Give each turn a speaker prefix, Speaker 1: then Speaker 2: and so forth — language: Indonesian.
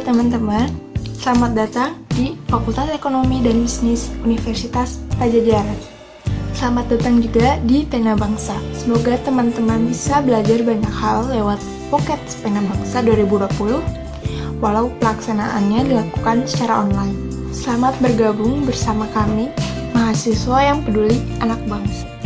Speaker 1: teman-teman, selamat datang di Fakultas Ekonomi dan Bisnis Universitas Pajajaran. Selamat datang juga di Pena Bangsa. Semoga teman-teman bisa belajar banyak hal lewat Pocket Pena Bangsa 2020, walau pelaksanaannya dilakukan secara online. Selamat bergabung bersama kami, mahasiswa yang peduli anak bangsa.